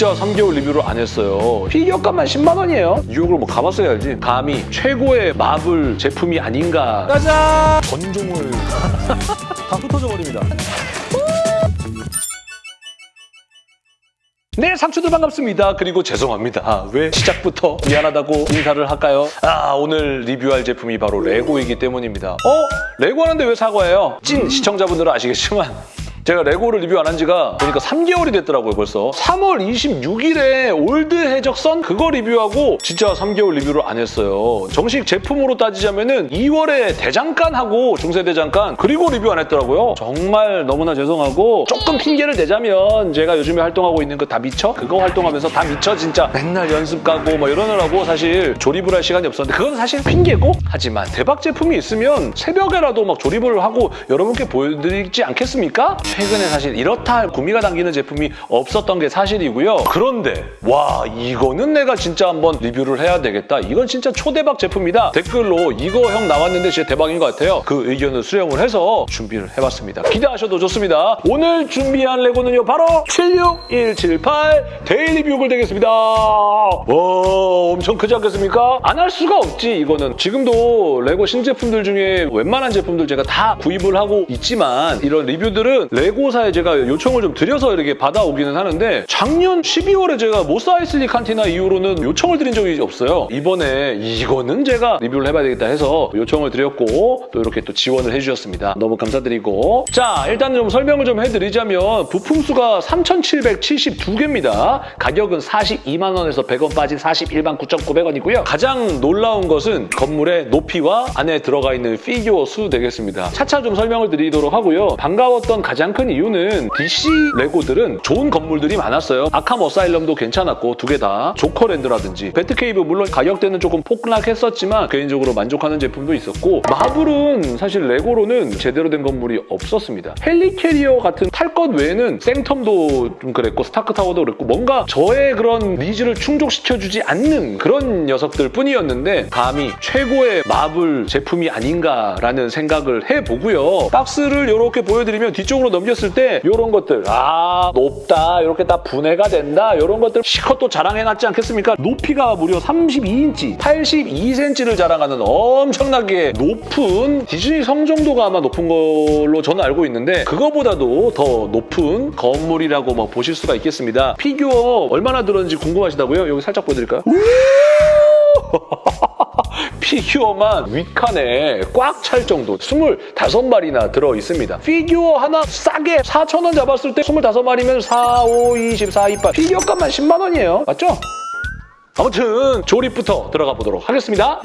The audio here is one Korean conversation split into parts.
진짜 3개월 리뷰를 안 했어요. 피규어값만 10만 원이에요. 뉴욕을 뭐 가봤어야 알지. 감히 최고의 마블 제품이 아닌가. 짜잔! 전종을 다 흩어져 버립니다. 네, 상추들 반갑습니다. 그리고 죄송합니다. 아, 왜 시작부터 미안하다고 인사를 할까요? 아, 오늘 리뷰할 제품이 바로 레고이기 때문입니다. 어? 레고 하는데 왜 사과해요? 찐 시청자분들은 아시겠지만 제가 레고를 리뷰 안 한 지가 보니까 3개월이 됐더라고요, 벌써. 3월 26일에 올드 해적선 그거 리뷰하고 진짜 3개월 리뷰를 안 했어요. 정식 제품으로 따지자면은 2월에 대장간하고 중세대장간 그리고 리뷰 안 했더라고요. 정말 너무나 죄송하고 조금 핑계를 대자면 제가 요즘에 활동하고 있는 그 다 미쳐? 그거 활동하면서 다 미쳐 진짜 맨날 연습 가고 뭐 이러느라고 사실 조립을 할 시간이 없었는데 그건 사실 핑계고 하지만 대박 제품이 있으면 새벽에라도 막 조립을 하고 여러분께 보여드리지 않겠습니까? 최근에 사실 이렇다 할 구미가 당기는 제품이 없었던 게 사실이고요. 그런데 와 이거는 내가 진짜 한번 리뷰를 해야 되겠다. 이건 진짜 초대박 제품이다. 댓글로 이거 형 나왔는데 진짜 대박인 것 같아요. 그 의견을 수렴을 해서 준비를 해봤습니다. 기대하셔도 좋습니다. 오늘 준비한 레고는요. 바로 76178 데일리 뷰글 되겠습니다. 와 엄청 크지 않겠습니까? 안 할 수가 없지 이거는. 지금도 레고 신제품들 중에 웬만한 제품들 제가 다 구입을 하고 있지만 이런 리뷰들은 레고사에 제가 요청을 좀 드려서 이렇게 받아오기는 하는데 작년 12월에 제가 모스 아이슬리 칸티나 이후로는 요청을 드린 적이 없어요. 이번에 이거는 제가 리뷰를 해봐야 되겠다 해서 요청을 드렸고 또 이렇게 또 지원을 해주셨습니다. 너무 감사드리고 자 일단 좀 설명을 좀 해드리자면 부품 수가 3,772개입니다. 가격은 42만 원에서 100원 빠진 41만 9,900원이고요. 가장 놀라운 것은 건물의 높이와 안에 들어가 있는 피규어 수 되겠습니다. 차차 좀 설명을 드리도록 하고요. 반가웠던 가장 큰 이유는 DC 레고들은 좋은 건물들이 많았어요. 아캄 어사일럼도 괜찮았고 두 개 다 조커랜드라든지 배트케이브 물론 가격대는 조금 폭락했었지만 개인적으로 만족하는 제품도 있었고 마블은 사실 레고로는 제대로 된 건물이 없었습니다. 헬리캐리어 같은 탈 것 외에는 생텀도 좀 그랬고 스타크타워도 그랬고 뭔가 저의 그런 needs를 충족시켜주지 않는 그런 녀석들 뿐이었는데 감히 최고의 마블 제품이 아닌가라는 생각을 해보고요. 박스를 이렇게 보여드리면 뒤쪽으로 넘겼을 때 이런 것들 아 높다 이렇게 다 분해가 된다 이런 것들 실컷 또 자랑해놨지 않겠습니까? 높이가 무려 32인치 82cm를 자랑하는 엄청나게 높은 디즈니 성 정도가 아마 높은 걸로 저는 알고 있는데 그거보다도 더 높은 건물이라고 뭐 보실 수가 있겠습니다. 피규어 얼마나 들었는지 궁금하시다고요? 여기 살짝 보여드릴까요? 피규어만 윗칸에 꽉 찰 정도 25마리나 들어있습니다. 피규어 하나 싸게 4,000원 잡았을 때 25마리면 4, 5, 24, 28 피규어값만 10만 원이에요. 맞죠? 아무튼 조립부터 들어가 보도록 하겠습니다.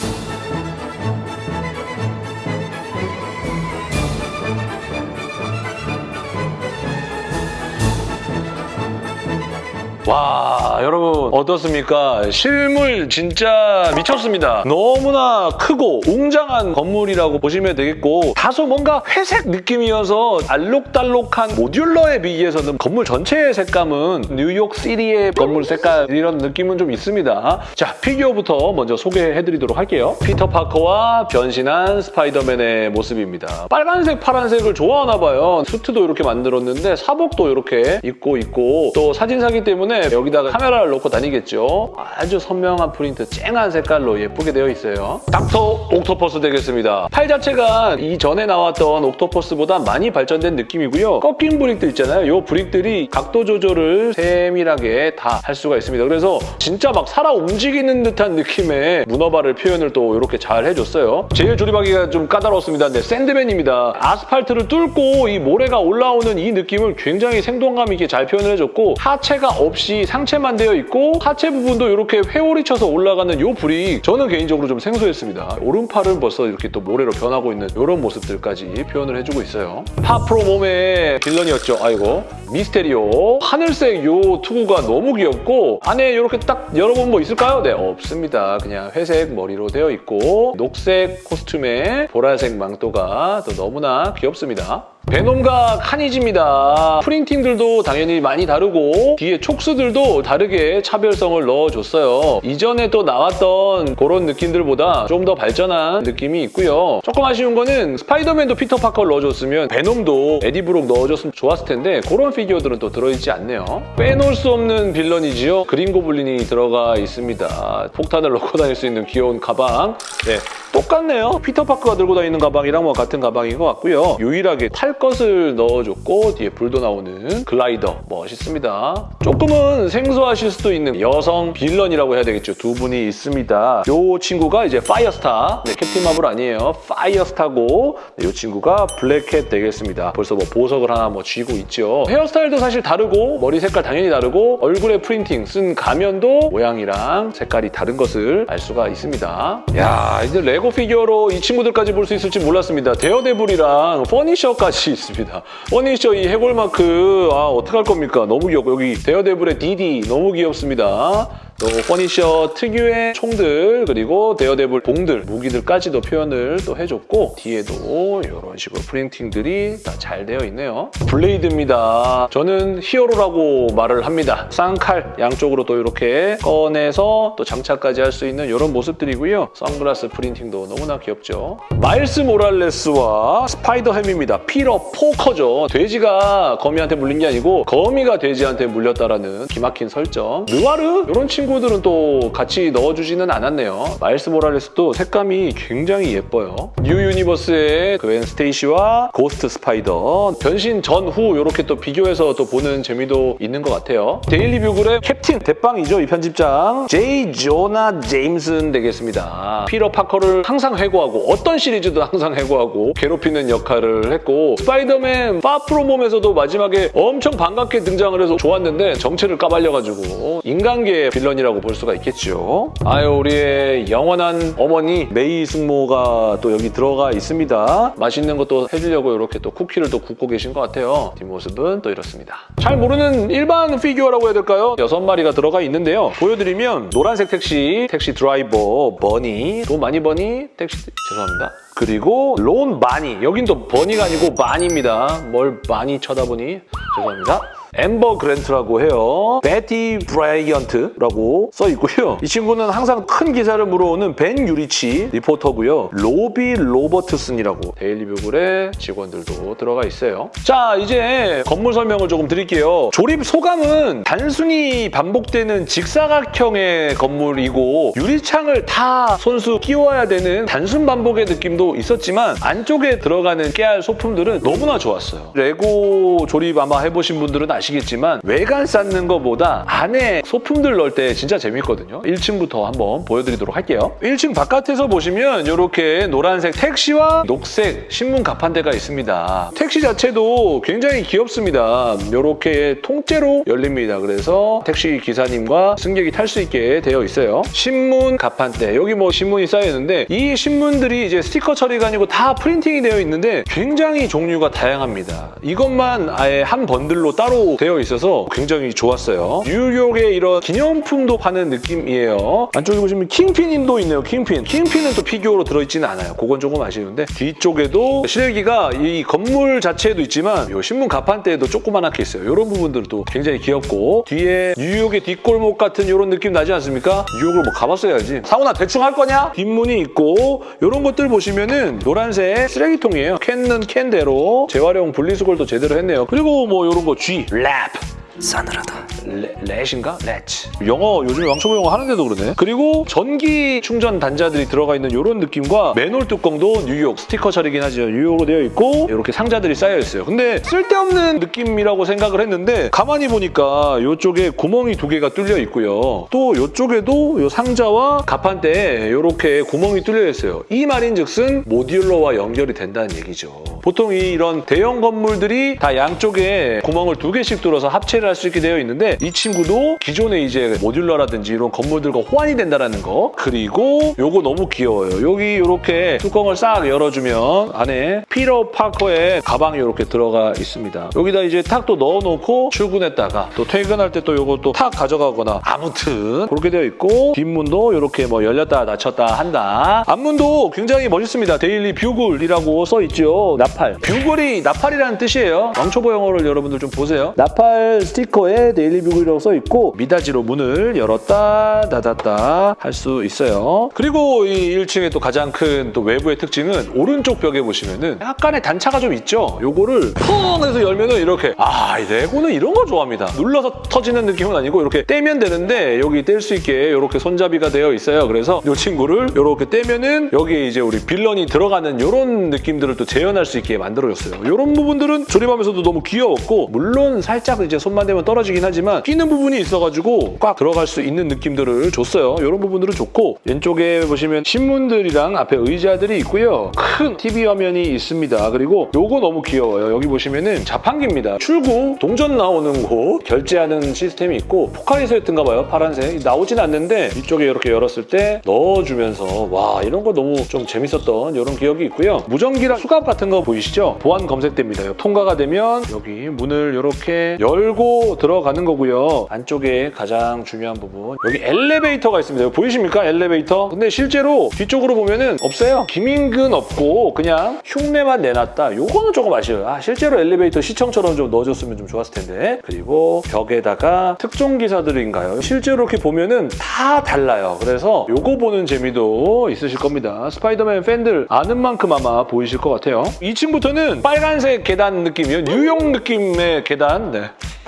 와 여러분 어떻습니까? 실물 진짜 미쳤습니다. 너무나 크고 웅장한 건물이라고 보시면 되겠고 다소 뭔가 회색 느낌이어서 알록달록한 modular에 비해서는 건물 전체의 색감은 뉴욕시티의 건물 색깔 이런 느낌은 좀 있습니다. 자 피규어부터 먼저 소개해드리도록 할게요. 피터 파커와 변신한 스파이더맨의 모습입니다. 빨간색, 파란색을 좋아하나 봐요. 수트도 이렇게 만들었는데 사복도 이렇게 입고 있고 또 사진사기 때문에 여기다가 카메라를 놓고 다니겠죠. 아주 선명한 프린트, 쨍한 색깔로 예쁘게 되어 있어요. 닥터 옥토퍼스 되겠습니다. 팔 자체가 이전에 나왔던 옥토퍼스보다 많이 발전된 느낌이고요. 꺾인 brick들 있잖아요. 이 brick들이 각도 조절을 세밀하게 다 할 수가 있습니다. 그래서 진짜 막 살아 움직이는 듯한 느낌의 문어발을 표현을 또 이렇게 잘 해줬어요. 제일 조립하기가 좀 까다로웠습니다. 네, 샌드맨입니다. 아스팔트를 뚫고 이 모래가 올라오는 이 느낌을 굉장히 생동감 있게 잘 표현을 해줬고 하체가 없이 상체만 되어 있고 하체 부분도 이렇게 회오리 쳐서 올라가는 이 brick 저는 개인적으로 좀 생소했습니다. 오른팔은 벌써 이렇게 또 모래로 변하고 있는 이런 모습들까지 표현을 해주고 있어요. Far From Home의 빌런이었죠. 아이고 미스테리오 하늘색 요 투구가 너무 귀엽고 안에 이렇게 딱 열어보면 뭐 있을까요? 네 없습니다. 그냥 회색 머리로 되어 있고 녹색 코스튬에 보라색 망토가 또 너무나 귀엽습니다. 베놈과 카니지입니다. 프린팅들도 당연히 많이 다르고 뒤에 촉수들도 다르게 차별성을 넣어줬어요. 이전에 또 나왔던 그런 느낌들보다 좀 더 발전한 느낌이 있고요. 조금 아쉬운 거는 스파이더맨도 피터 파커를 넣어줬으면 베놈도 에디 브록 넣어줬으면 좋았을 텐데 그런 피규어들은 또 들어있지 않네요. 빼놓을 수 없는 빌런이지요. 그린 고블린이 들어가 있습니다. 폭탄을 넣고 다닐 수 있는 귀여운 가방. 네, 똑같네요. 피터 파커가 들고 다니는 가방이랑 뭐 같은 가방인 것 같고요. 유일하게 탈 것을 넣어줬고 뒤에 불도 나오는 글라이더 멋있습니다. 조금은 생소하실 수도 있는 여성 빌런이라고 해야 되겠죠. 두 분이 있습니다. 이 친구가 이제 파이어스타. 네, 캡틴 마블 아니에요. 파이어스타고 네, 이 친구가 블랙캣 되겠습니다. 벌써 뭐 보석을 하나 뭐 쥐고 있죠. 헤어스타일도 사실 다르고 머리 색깔 당연히 다르고 얼굴에 프린팅 쓴 가면도 모양이랑 색깔이 다른 것을 알 수가 있습니다. 야 이제 레고 피규어로 이 친구들까지 볼 수 있을지 몰랐습니다. 데어데블이랑 퍼니셔까지 있습니다. 퍼니셔 이 해골마크 아 어떡할 겁니까? 너무 귀엽고 여기 데어데블의 DD 너무 귀엽습니다. 또 퍼니셔 특유의 총들 그리고 데어데블 봉들 무기들까지도 표현을 또 해줬고 뒤에도 이런 식으로 프린팅들이 다 잘 되어 있네요. 블레이드입니다. 저는 히어로라고 말을 합니다. 쌍칼 양쪽으로 또 이렇게 꺼내서 또 장착까지 할 수 있는 이런 모습들이고요. 선글라스 프린팅도 너무나 귀엽죠. 마일스 모랄레스와 스파이더햄입니다. 피러 포커죠. 돼지가 거미한테 물린 게 아니고 거미가 돼지한테 물렸다라는 기막힌 설정. 느와르? 이런 친구 들은 또 같이 넣어주지는 않았네요. 마일스 모랄레스도 색감이 굉장히 예뻐요. New Universe의 그웬 스테이시와 고스트 스파이더 변신 전후 이렇게 또 비교해서 또 보는 재미도 있는 것 같아요. 데일리 뷰글의 캡틴 대빵이죠. 이 편집장 제이 조나 제임슨 되겠습니다. 피러 파커를 항상 해고하고 어떤 시리즈도 항상 해고하고 괴롭히는 역할을 했고 스파이더맨 Far From Home에서도 마지막에 엄청 반갑게 등장을 해서 좋았는데 정체를 까발려가지고 인간계 빌런 이라고 볼 수가 있겠죠. 아유 우리의 영원한 어머니 메이 숙모가 또 여기 들어가 있습니다. 맛있는 것도 해주려고 이렇게 또 쿠키를 또 굽고 계신 것 같아요. 뒷모습은 또 이렇습니다. 잘 모르는 일반 피규어라고 해야 될까요? 여섯 마리가 들어가 있는데요. 보여드리면 노란색 택시, 택시 드라이버, 버니, 돈 많이 버니, 택시 죄송합니다. 그리고 론 바니, 여긴 또 버니가 아니고 바니입니다. 뭘 많이 쳐다보니 죄송합니다. 엠버 그랜트라고 해요. 베티 브라이언트라고 써 있고요. 이 친구는 항상 큰 기사를 물어오는 벤 유리치 리포터고요. 로비 로버트슨이라고 데일리뷰글의 직원들도 들어가 있어요. 자, 이제 건물 설명을 조금 드릴게요. 조립 소감은 단순히 반복되는 직사각형의 건물이고 유리창을 다 손수 끼워야 되는 단순 반복의 느낌도 있었지만 안쪽에 들어가는 깨알 소품들은 너무나 좋았어요. 레고 조립 아마 해보신 분들은 아시 겠지만 외관 쌓는 것보다 안에 소품들 넣을 때 진짜 재밌거든요. 1층부터 한번 보여드리도록 할게요. 1층 바깥에서 보시면 이렇게 노란색 택시와 녹색 신문 가판대가 있습니다. 택시 자체도 굉장히 귀엽습니다. 이렇게 통째로 열립니다. 그래서 택시 기사님과 승객이 탈 수 있게 되어 있어요. 신문 가판대 여기 뭐 신문이 쌓여 있는데 이 신문들이 이제 스티커 처리가 아니고 다 프린팅이 되어 있는데 굉장히 종류가 다양합니다. 이것만 아예 한 번들로 따로 되어 있어서 굉장히 좋았어요. 뉴욕의 이런 기념품도 파는 느낌이에요. 안쪽에 보시면 킹핀님도 있네요. 킹핀. 킹핀은 또 피규어로 들어있지는 않아요. 그건 조금 아쉬운데 뒤쪽에도 실기가 이 건물 자체에도 있지만 이 신문 가판대에도 조그만하게 있어요. 이런 부분들도 굉장히 귀엽고 뒤에 뉴욕의 뒷골목 같은 이런 느낌 나지 않습니까? 뉴욕을 뭐 가봤어야지. 상훈아 대충 할 거냐? 뒷문이 있고 이런 것들 보시면은 노란색 쓰레기통이에요. 캔은 캔대로 재활용 분리수거도 제대로 했네요. 그리고 뭐 이런 거 G, lap. 싸늘하다. 레, 렛인가? 렛. 영어 요즘에 왕초보 영어 하는데도 그러네. 그리고 전기 충전 단자들이 들어가 있는 이런 느낌과 맨홀 뚜껑도 뉴욕 스티커 처리긴 하죠. 뉴욕으로 되어 있고 이렇게 상자들이 쌓여 있어요. 근데 쓸데없는 느낌이라고 생각을 했는데 가만히 보니까 이쪽에 구멍이 두 개가 뚫려 있고요. 또 이쪽에도 이 상자와 가판대에 이렇게 구멍이 뚫려 있어요. 이 말인즉슨 modular와 연결이 된다는 얘기죠. 보통 이 이런 대형 건물들이 다 양쪽에 구멍을 두 개씩 뚫어서 합체를 할 수 있게 되어 있는데 이 친구도 기존에 이제 modular라든지 이런 건물들과 호환이 된다는 거 그리고 요거 너무 귀여워요. 여기 이렇게 뚜껑을 싹 열어주면 안에 피터 파커의 가방이 이렇게 들어가 있습니다. 여기다 이제 탁 또 넣어놓고 출근했다가 또 퇴근할 때 또 요거 또 탁 가져가거나 아무튼 그렇게 되어 있고 뒷문도 이렇게 뭐 열렸다 닫혔다 한다. 앞문도 굉장히 멋있습니다. 데일리 뷰글이라고 써 있죠. 나팔. bugle이 나팔이라는 뜻이에요. 왕초보 영어를 여러분들 좀 보세요. 나팔 스티커에 데일리 뷰글이라고 써있고 미닫이로 문을 열었다 닫았다 할 수 있어요. 그리고 이 1층의 또 가장 큰 또 외부의 특징은 오른쪽 벽에 보시면은 약간의 단차가 좀 있죠. 요거를 펑 해서 열면은 이렇게 아, 이 레고는 이런 거 좋아합니다. 눌러서 터지는 느낌은 아니고 이렇게 떼면 되는데 여기 뗄 수 있게 이렇게 손잡이가 되어 있어요. 그래서 이 친구를 이렇게 떼면은 여기에 이제 우리 빌런이 들어가는 이런 느낌들을 또 재현할 수 있게 만들어줬어요. 이런 부분들은 조립하면서도 너무 귀여웠고 물론 살짝 이제 손만 대면 떨어지긴 하지만 끼는 부분이 있어가지고 꽉 들어갈 수 있는 느낌들을 줬어요. 이런 부분들은 좋고 왼쪽에 보시면 신문들이랑 앞에 의자들이 있고요. 큰 TV 화면이 있습니다. 그리고 요거 너무 귀여워요. 여기 보시면은 자판기입니다. 출구 동전 나오는 곳 결제하는 시스템이 있고 포카리스였던가 봐요. 파란색 나오진 않는데 이쪽에 이렇게 열었을 때 넣어주면서 와 이런 거 너무 좀 재밌었던 이런 기억이 있고요. 무전기랑 수갑 같은 거 보이시죠? 보안 검색대입니다. 통과가 되면 여기 문을 이렇게 열고 들어가는 거고요. 안쪽에 가장 중요한 부분 여기 엘리베이터가 있습니다. 보이십니까? 엘리베이터. 근데 실제로 뒤쪽으로 보면은 없어요. 기민근 없고 그냥 흉내만 내놨다. 요거는 조금 아쉬워요. 아 실제로 엘리베이터 시청처럼 좀 넣어줬으면 좀 좋았을 텐데. 그리고 벽에다가 특종 기사들인가요? 실제로 이렇게 보면은 다 달라요. 그래서 요거 보는 재미도 있으실 겁니다. 스파이더맨 팬들 아는 만큼 아마 보이실 것 같아요. 2층부터는 빨간색 계단 느낌이요. 뉴욕 느낌의 계단. 네.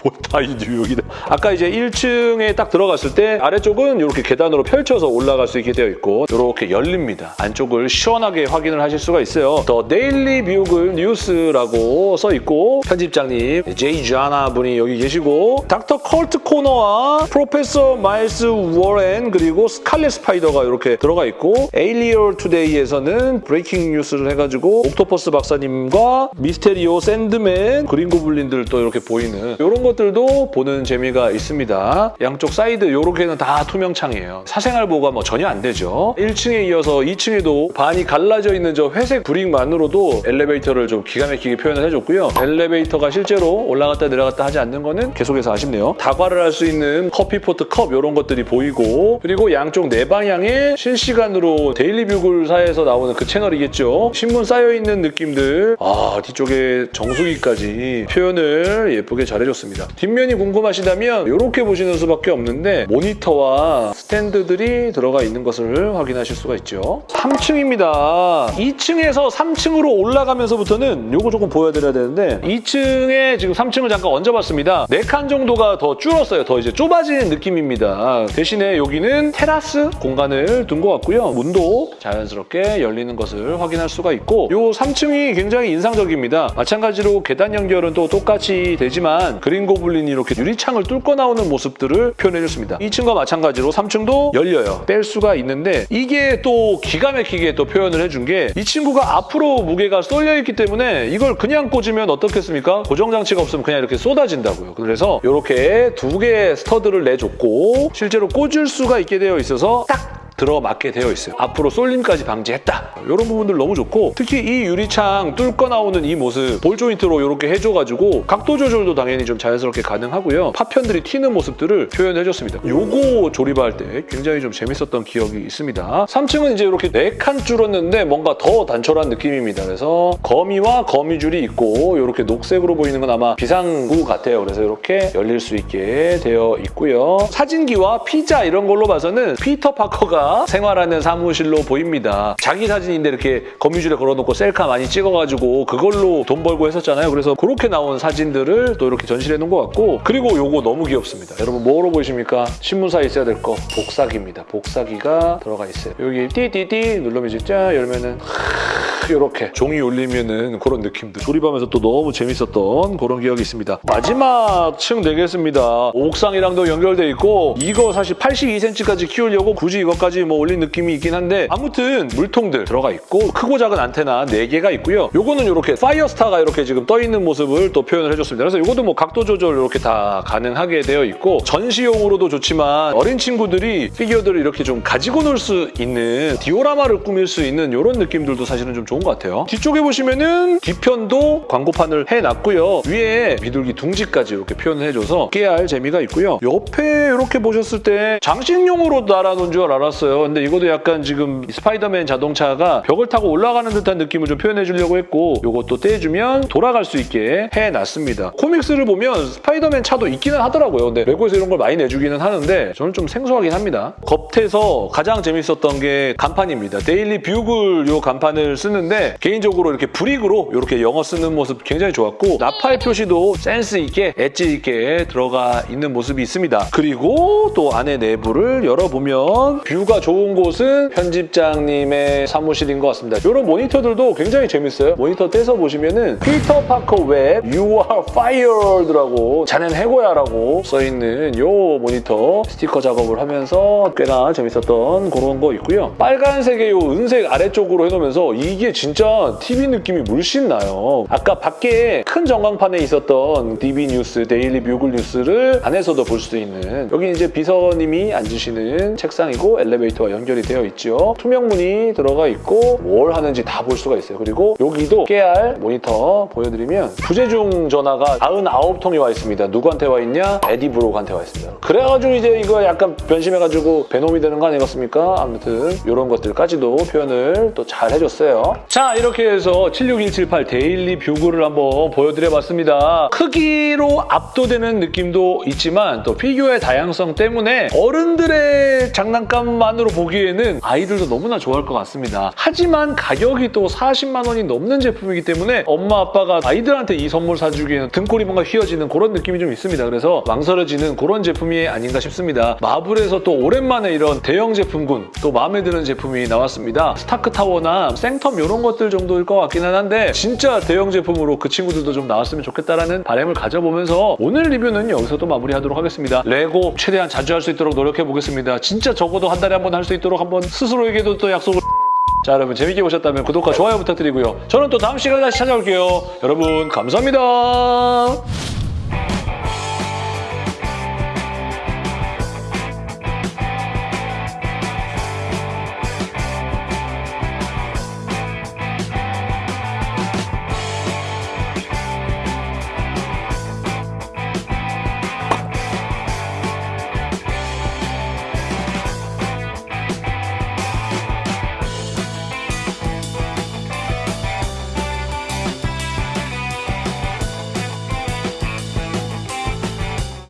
뭐다이 뉴욕이다. 아까 이제 1층에 딱 들어갔을 때 아래쪽은 이렇게 계단으로 펼쳐서 올라갈 수 있게 되어 있고 이렇게 열립니다. 안쪽을 시원하게 확인을 하실 수가 있어요. 더 데일리 뷰글 뉴스라고 써 있고 편집장님 제이 자나 분이 여기 계시고 닥터 컬트 코너와 professor 마일스 워렌 그리고 스칼렛 스파이더가 이렇게 들어가 있고 에일리어 투데이에서는 breaking news를 해가지고 옥토퍼스 박사님과 미스테리오 샌드맨 그린 고블린들 또 이렇게 보이는 이런 것들도 보는 재미가 있습니다. 양쪽 사이드 이렇게는 다 투명창이에요. 사생활 보호가 뭐 전혀 안 되죠. 1층에 이어서 2층에도 반이 갈라져 있는 저 회색 brick만으로도 엘리베이터를 좀 기가 막히게 표현을 해줬고요. 엘리베이터가 실제로 올라갔다 내려갔다 하지 않는 거는 계속해서 아쉽네요. 다과를 할 수 있는 커피포트 컵 이런 것들이 보이고 그리고 양쪽 네 방향에 실시간으로 데일리 뷰글사에서 나오는 그 채널이겠죠. 신문 쌓여있는 느낌들 아 뒤쪽에 정수기까지 표현을 예쁘게 잘해줬습니다. 뒷면이 궁금하시다면 이렇게 보시는 수밖에 없는데 모니터와 스탠드들이 들어가 있는 것을 확인하실 수가 있죠. 3층입니다. 2층에서 3층으로 올라가면서부터는 요거 조금 보여드려야 되는데 2층에 지금 3층을 잠깐 얹어봤습니다. 4칸 정도가 더 줄었어요. 더 이제 좁아지는 느낌입니다. 대신에 여기는 테라스 공간을 둔 것 같고요. 문도 자연스럽게 열리는 것을 확인할 수가 있고 요 3층이 굉장히 인상적입니다. 마찬가지로 계단 연결은 또 똑같이 되지만 그린 고블린이 이렇게 유리창을 뚫고 나오는 모습들을 표현해줬습니다. 2층과 마찬가지로 3층도 열려요. 뺄 수가 있는데 이게 또 기가 막히게 또 표현을 해준 게 이 친구가 앞으로 무게가 쏠려있기 때문에 이걸 그냥 꽂으면 어떻겠습니까? 고정장치가 없으면 그냥 이렇게 쏟아진다고요. 그래서 이렇게 두 개의 스터드를 내줬고 실제로 꽂을 수가 있게 되어 있어서 딱 들어맞게 되어 있어요. 앞으로 쏠림까지 방지했다. 이런 부분들 너무 좋고 특히 이 유리창 뚫고 나오는 이 모습 볼 조인트로 이렇게 해줘가지고 각도 조절도 당연히 좀 자연스럽게 가능하고요. 파편들이 튀는 모습들을 표현해줬습니다. 요거 조립할 때 굉장히 좀 재밌었던 기억이 있습니다. 3층은 이제 이렇게 4칸 줄었는데 뭔가 더 단촐한 느낌입니다. 그래서 거미와 거미줄이 있고 이렇게 녹색으로 보이는 건 아마 비상구 같아요. 그래서 이렇게 열릴 수 있게 되어 있고요. 사진기와 피자 이런 걸로 봐서는 피터 파커가 생활하는 사무실로 보입니다. 자기 사진인데 이렇게 거미줄에 걸어놓고 셀카 많이 찍어가지고 그걸로 돈 벌고 했었잖아요. 그래서 그렇게 나온 사진들을 또 이렇게 전시해 놓은 것 같고 그리고 요거 너무 귀엽습니다. 여러분 뭐로 보이십니까? 신문사에 있어야 될 거 복사기입니다. 복사기가 들어가 있어요. 여기 띠띠띠 누르면 진짜 열면은 이렇게 종이 울리면은 그런 느낌들 조립하면서 또 너무 재밌었던 그런 기억이 있습니다. 마지막 층 되겠습니다. 옥상이랑도 연결돼 있고 이거 사실 82cm까지 키우려고 굳이 이것까지 뭐 올린 느낌이 있긴 한데 아무튼 물통들 들어가 있고 크고 작은 안테나 4개가 있고요. 요거는 이렇게 파이어스타가 이렇게 지금 떠 있는 모습을 또 표현을 해줬습니다. 그래서 이것도 뭐 각도 조절 이렇게 다 가능하게 되어 있고 전시용으로도 좋지만 어린 친구들이 피규어들을 이렇게 좀 가지고 놀 수 있는 디오라마를 꾸밀 수 있는 이런 느낌들도 사실은 좀 좋은 것 같아요. 뒤쪽에 보시면은 뒤편도 광고판을 해놨고요. 위에 비둘기 둥지까지 이렇게 표현을 해줘서 깨알 재미가 있고요. 옆에 이렇게 보셨을 때 장식용으로 달아놓은 줄 알았어요. 근데 이것도 약간 지금 스파이더맨 자동차가 벽을 타고 올라가는 듯한 느낌을 좀 표현해 주려고 했고 이것도 떼주면 돌아갈 수 있게 해놨습니다. comics를 보면 스파이더맨 차도 있기는 하더라고요. 근데 레고에서 이런 걸 많이 내주기는 하는데 저는 좀 생소하긴 합니다. 겉에서 가장 재밌었던 게 간판입니다. 데일리 뷰글 요 간판을 쓰는데 개인적으로 이렇게 brick으로 이렇게 영어 쓰는 모습 굉장히 좋았고 나팔 표시도 센스 있게 엣지 있게 들어가 있는 모습이 있습니다. 그리고 또 안에 내부를 열어보면 뷰가 좋은 곳은 편집장님의 사무실인 것 같습니다. 이런 모니터들도 굉장히 재밌어요. 모니터 떼서 보시면은 피터 파커 웹 You are fired라고 자넨 해고야라고 써있는 요 모니터 스티커 작업을 하면서 꽤나 재밌었던 그런 거 있고요. 빨간색의 요 은색 아래쪽으로 해놓으면서 이게 진짜 TV 느낌이 물씬 나요. 아까 밖에 큰 전광판에 있었던 DB 뉴스, 데일리 뷰글 뉴스를 안에서도 볼 수 있는 여기 이제 비서님이 앉으시는 책상이고 엘리베이터 와 연결이 되어 있죠. 투명문이 들어가 있고 뭘 하는지 다 볼 수가 있어요. 그리고 여기도 깨알 모니터 보여드리면 부재중 전화가 99통이 와 있습니다. 누구한테 와 있냐? 에디 브록한테 와 있습니다. 그래가지고 이제 이거 약간 변심해가지고 베놈이 되는 거 아니겠습니까? 아무튼 이런 것들까지도 표현을 또 잘 해줬어요. 자 이렇게 해서 76178 데일리 뷰글을 한번 보여드려봤습니다. 크기로 압도되는 느낌도 있지만 또 피규어의 다양성 때문에 어른들의 장난감 만으로 보기에는 아이들도 너무나 좋아할 것 같습니다. 하지만 가격이 또 40만 원이 넘는 제품이기 때문에 엄마 아빠가 아이들한테 이 선물 사주기에는 등골이 뭔가 휘어지는 그런 느낌이 좀 있습니다. 그래서 망설여지는 그런 제품이 아닌가 싶습니다. 마블에서 또 오랜만에 이런 대형 제품군 또 마음에 드는 제품이 나왔습니다. 스타크 타워나 생텀 이런 것들 정도일 것 같기는 한데 진짜 대형 제품으로 그 친구들도 좀 나왔으면 좋겠다라는 바람을 가져보면서 오늘 리뷰는 여기서 또 마무리하도록 하겠습니다. 레고 최대한 자주 할 수 있도록 노력해보겠습니다. 진짜 적어도 한 달에 한번 할 수 있도록 한번 스스로에게도 또 약속을 자 여러분 재밌게 보셨다면 구독과 좋아요 부탁드리고요. 저는 또 다음 시간에 다시 찾아올게요. 여러분 감사합니다.